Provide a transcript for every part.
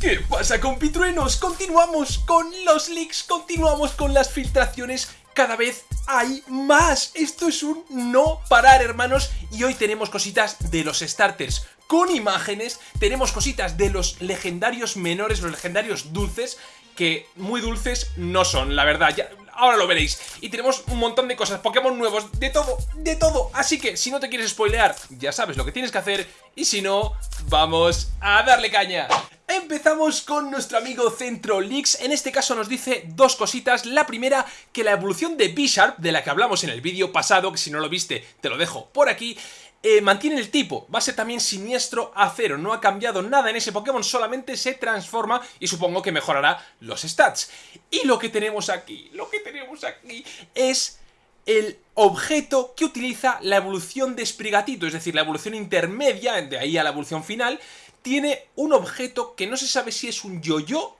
¿Qué pasa compitruenos? Continuamos con los leaks, continuamos con las filtraciones cada vez hay más. Esto es un no parar, hermanos. Y hoy tenemos cositas de los starters con imágenes. Tenemos cositas de los legendarios menores, los legendarios dulces, que muy dulces no son, la verdad. Ya, ahora lo veréis. Y tenemos un montón de cosas, Pokémon nuevos, de todo, de todo. Así que si no te quieres spoilear, ya sabes lo que tienes que hacer. Y si no, vamos a darle caña. Empezamos con nuestro amigo Centro Leaks, en este caso nos dice dos cositas, la primera que la evolución de B-Sharp, de la que hablamos en el vídeo pasado, que si no lo viste te lo dejo por aquí, eh, mantiene el tipo, va a ser también siniestro a cero, no ha cambiado nada en ese Pokémon, solamente se transforma y supongo que mejorará los stats. Y lo que tenemos aquí, lo que tenemos aquí es el objeto que utiliza la evolución de Sprigatito, es decir, la evolución intermedia, de ahí a la evolución final, tiene un objeto que no se sabe si es un yo-yo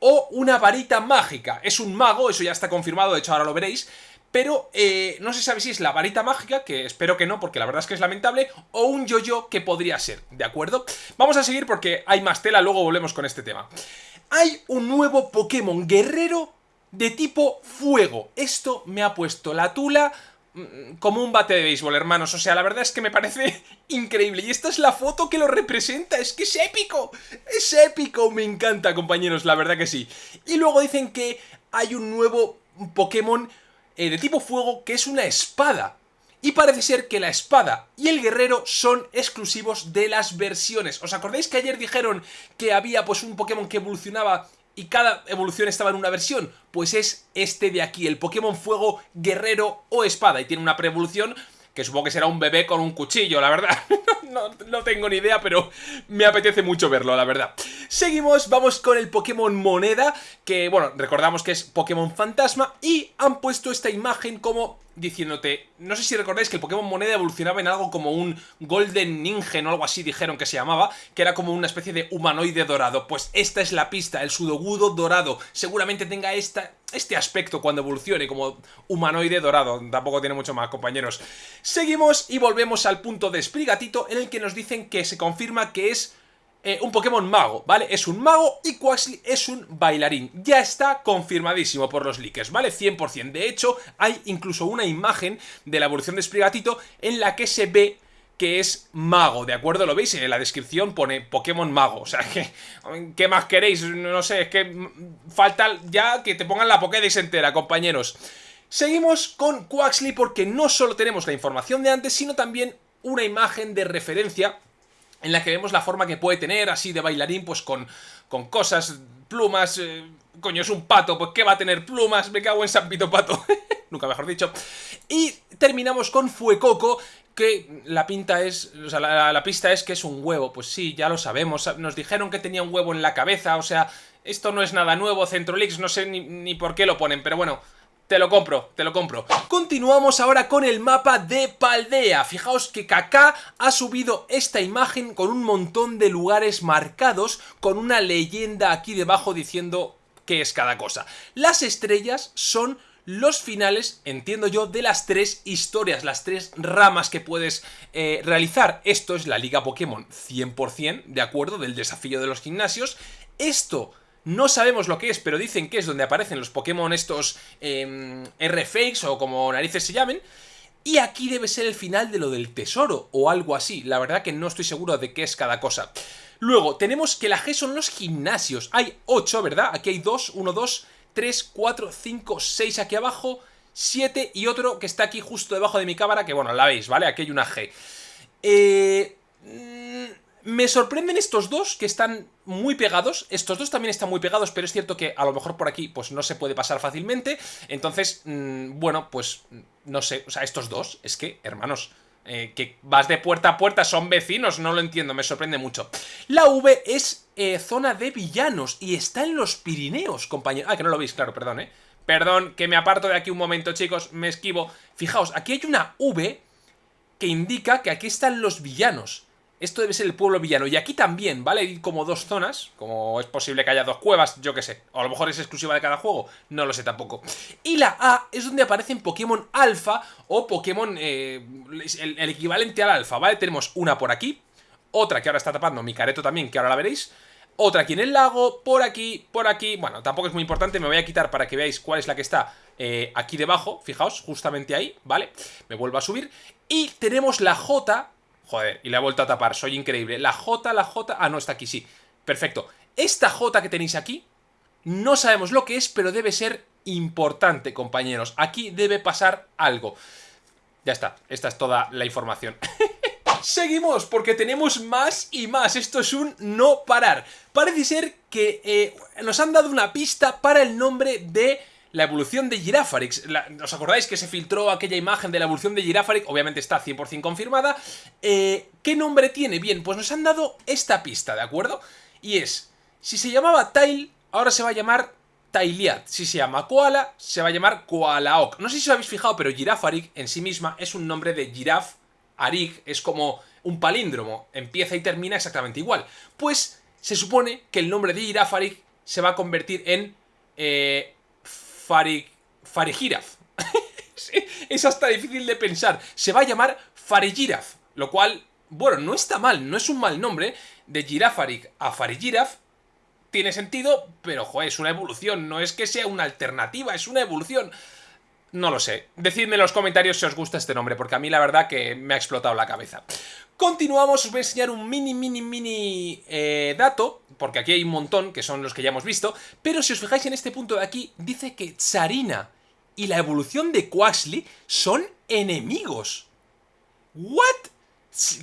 o una varita mágica. Es un mago, eso ya está confirmado, de hecho ahora lo veréis, pero eh, no se sabe si es la varita mágica, que espero que no, porque la verdad es que es lamentable, o un yo-yo que podría ser, ¿de acuerdo? Vamos a seguir porque hay más tela, luego volvemos con este tema. Hay un nuevo Pokémon guerrero de tipo fuego. Esto me ha puesto la tula Mm, como un bate de béisbol, hermanos. O sea, la verdad es que me parece increíble. Y esta es la foto que lo representa. Es que es épico. Es épico. Me encanta, compañeros. La verdad que sí. Y luego dicen que hay un nuevo Pokémon eh, de tipo fuego que es una espada. Y parece ser que la espada y el guerrero son exclusivos de las versiones. ¿Os acordáis que ayer dijeron que había pues un Pokémon que evolucionaba y cada evolución estaba en una versión, pues es este de aquí, el Pokémon Fuego Guerrero o Espada, y tiene una pre-evolución que supongo que será un bebé con un cuchillo, la verdad. no, no, tengo ni idea, pero me apetece mucho verlo, la verdad. Seguimos, vamos con el Pokémon Moneda, que, bueno, recordamos que es Pokémon Fantasma, y han puesto esta imagen como diciéndote, no sé si recordáis que el Pokémon Moneda evolucionaba en algo como un Golden Ningen o algo así dijeron que se llamaba, que era como una especie de humanoide dorado. Pues esta es la pista, el Sudogudo dorado. Seguramente tenga esta, este aspecto cuando evolucione como humanoide dorado. Tampoco tiene mucho más, compañeros. Seguimos y volvemos al punto de Sprigatito en el que nos dicen que se confirma que es eh, un Pokémon mago, ¿vale? Es un mago y Quaxly es un bailarín. Ya está confirmadísimo por los leakers, ¿vale? 100%. De hecho, hay incluso una imagen de la evolución de Sprigatito en la que se ve que es mago, ¿de acuerdo? Lo veis en la descripción pone Pokémon mago, o sea, ¿qué más queréis? No sé, es que falta ya que te pongan la Pokédex entera, compañeros. Seguimos con Quaxly porque no solo tenemos la información de antes, sino también una imagen de referencia en la que vemos la forma que puede tener, así de bailarín, pues con, con cosas, plumas, eh, coño, es un pato, pues ¿qué va a tener plumas? Me cago en San Pito Pato, nunca mejor dicho. Y terminamos con Fuecoco, que la pinta es, o sea, la, la, pista es que es un huevo, pues sí, ya lo sabemos, nos dijeron que tenía un huevo en la cabeza, o sea, esto no es nada nuevo, Centrolix, no sé ni, ni por qué lo ponen, pero bueno... Te lo compro, te lo compro. Continuamos ahora con el mapa de Paldea. Fijaos que Kaká ha subido esta imagen con un montón de lugares marcados, con una leyenda aquí debajo diciendo qué es cada cosa. Las estrellas son los finales, entiendo yo, de las tres historias, las tres ramas que puedes eh, realizar. Esto es la Liga Pokémon 100%, de acuerdo, del desafío de los gimnasios. Esto no sabemos lo que es, pero dicen que es donde aparecen los Pokémon estos eh, R-Fakes o como narices se llamen. Y aquí debe ser el final de lo del tesoro o algo así. La verdad que no estoy seguro de qué es cada cosa. Luego, tenemos que la G son los gimnasios. Hay 8, ¿verdad? Aquí hay 2, 1, 2, 3, 4, 5, 6 aquí abajo, 7 y otro que está aquí justo debajo de mi cámara, que bueno, la veis, ¿vale? Aquí hay una G. Eh... Me sorprenden estos dos que están muy pegados. Estos dos también están muy pegados, pero es cierto que a lo mejor por aquí pues no se puede pasar fácilmente. Entonces, mmm, bueno, pues no sé. O sea, estos dos, es que, hermanos, eh, que vas de puerta a puerta, son vecinos, no lo entiendo, me sorprende mucho. La V es eh, zona de villanos y está en los Pirineos, compañero. Ah, que no lo veis, claro, perdón, ¿eh? Perdón, que me aparto de aquí un momento, chicos, me esquivo. Fijaos, aquí hay una V que indica que aquí están los villanos. Esto debe ser el pueblo villano. Y aquí también, ¿vale? Hay como dos zonas. Como es posible que haya dos cuevas, yo qué sé. O a lo mejor es exclusiva de cada juego. No lo sé tampoco. Y la A es donde aparecen Pokémon Alfa o Pokémon... Eh, el, equivalente al Alfa, ¿vale? Tenemos una por aquí. Otra que ahora está tapando mi careto también, que ahora la veréis. otra aquí en el lago, por aquí, por aquí, bueno, tampoco es muy importante, me voy a quitar para que veáis cuál es la que está eh, aquí debajo, fijaos, justamente ahí, ¿vale? Me vuelvo a subir, y tenemos la J, joder, y la he vuelto a tapar, soy increíble, la J, la J, ah, no, está aquí, sí, perfecto, esta J que tenéis aquí, no sabemos lo que es, pero debe ser importante, compañeros, aquí debe pasar algo, ya está, esta es toda la información. Seguimos, porque tenemos más y más. Esto es un no parar. Parece ser que eh, nos han dado una pista para el nombre de la evolución de Girafarix. ¿Os acordáis que se filtró aquella imagen de la evolución de Girafarix? Obviamente está 100% confirmada. Eh, ¿Qué nombre tiene? Bien, pues nos han dado esta pista, ¿de acuerdo? Y es, si se llamaba Tail, ahora se va a llamar Tailiat. Si se llama Koala, se va a llamar Koalaok. No sé si os habéis fijado, pero Girafarik en sí misma es un nombre de giraf. Arik es como un palíndromo, empieza y termina exactamente igual. Pues se supone que el nombre de Girafarik se va a convertir en eh, Farik, Farigiraf. es hasta difícil de pensar. Se va a llamar Farigiraf, lo cual, bueno, no está mal, no es un mal nombre. De Girafarik a Farigiraf tiene sentido, pero joder, es una evolución, no es que sea una alternativa, es una evolución. No lo sé. Decidme en los comentarios si os gusta este nombre, porque a mí la verdad que me ha explotado la cabeza. Continuamos, os voy a enseñar un mini, mini, mini eh, dato, porque aquí hay un montón, que son los que ya hemos visto, pero si os fijáis en este punto de aquí, dice que Tsarina y la evolución de Quaxly son enemigos. ¿What?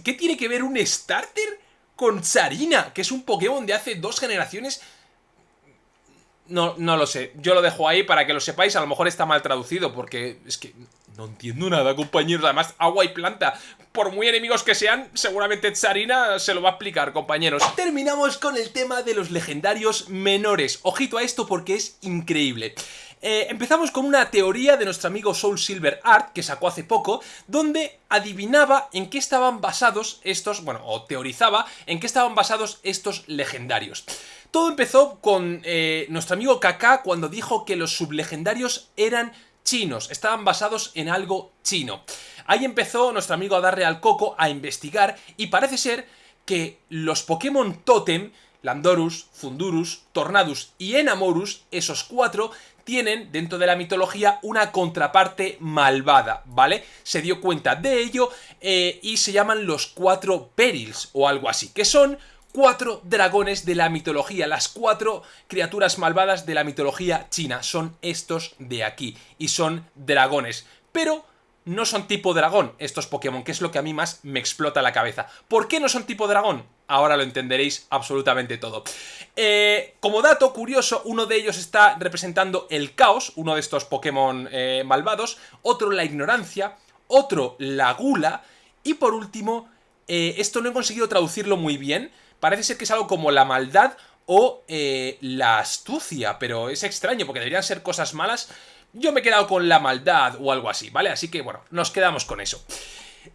¿Qué tiene que ver un starter con Tsarina, que es un Pokémon de hace dos generaciones. No, no lo sé. Yo lo dejo ahí para que lo sepáis. A lo mejor está mal traducido porque es que no entiendo nada, compañeros. Además, agua y planta. Por muy enemigos que sean, seguramente Tsarina se lo va a explicar, compañeros. Terminamos con el tema de los legendarios menores. Ojito a esto porque es increíble. Eh, empezamos con una teoría de nuestro amigo Soul Silver Art, que sacó hace poco, donde adivinaba en qué estaban basados estos, bueno, o teorizaba en qué estaban basados estos legendarios. Todo empezó con eh, nuestro amigo Kaká cuando dijo que los sublegendarios eran chinos, estaban basados en algo chino. Ahí empezó nuestro amigo a darle al coco a investigar y parece ser que los Pokémon Totem Landorus, Fundurus, Tornadus y Enamorus, esos cuatro, tienen dentro de la mitología una contraparte malvada, ¿vale? Se dio cuenta de ello eh, y se llaman los cuatro Perils o algo así, que son cuatro dragones de la mitología, las cuatro criaturas malvadas de la mitología china, son estos de aquí y son dragones, pero no son tipo dragón estos Pokémon, que es lo que a mí más me explota la cabeza. ¿Por qué no son tipo dragón? Ahora lo entenderéis absolutamente todo. Eh, como dato curioso, uno de ellos está representando el caos, uno de estos Pokémon eh, malvados, otro la ignorancia, otro la gula, y por último, eh, esto no he conseguido traducirlo muy bien, parece ser que es algo como la maldad o la astucia, pero es extraño porque deberían ser cosas malas, yo me he quedado con la maldad o algo así, ¿vale? Así que, bueno, nos quedamos con eso.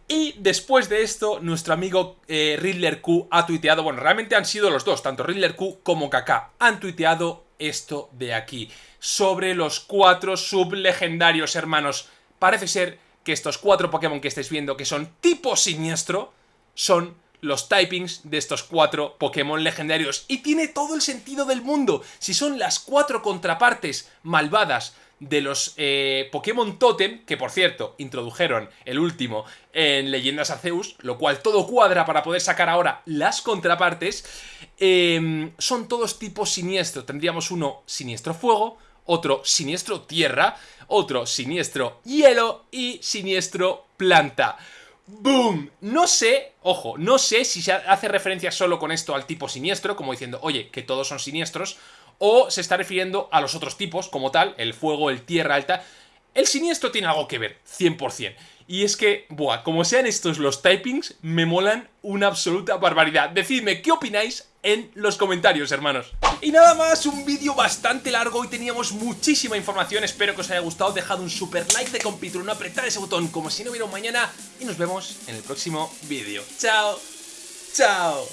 Y después de esto, nuestro amigo eh, Riddler Q ha tuiteado, bueno, realmente han sido los dos, tanto Riddler Q como Kaká, han tuiteado esto de aquí, sobre los cuatro sublegendarios, hermanos. Parece ser que estos cuatro Pokémon que estáis viendo, que son tipo siniestro, son los typings de estos cuatro Pokémon legendarios. Y tiene todo el sentido del mundo. Si son las cuatro contrapartes malvadas de los eh, Pokémon Totem, que por cierto, introdujeron el último en Leyendas Arceus, lo cual todo cuadra para poder sacar ahora las contrapartes, em, son todos tipos siniestro. Tendríamos uno siniestro fuego, otro siniestro tierra, otro siniestro hielo y siniestro planta. ¡Boom! No sé, ojo, no sé si se hace referencia solo con esto al tipo siniestro, como diciendo, oye, que todos son siniestros, o se está refiriendo a los otros tipos como tal, el fuego, el tierra alta. El siniestro tiene algo que ver, 100%. Y es que, buah, como sean estos los typings, me molan una absoluta barbaridad. Decidme qué opináis en los comentarios, hermanos. Y nada más, un vídeo bastante largo y teníamos muchísima información. Espero que os haya gustado. Dejad un super like de compitro, no apretar ese botón como si no hubiera un mañana. Y nos vemos en el próximo vídeo. ¡Chao! ¡Chao!